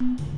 you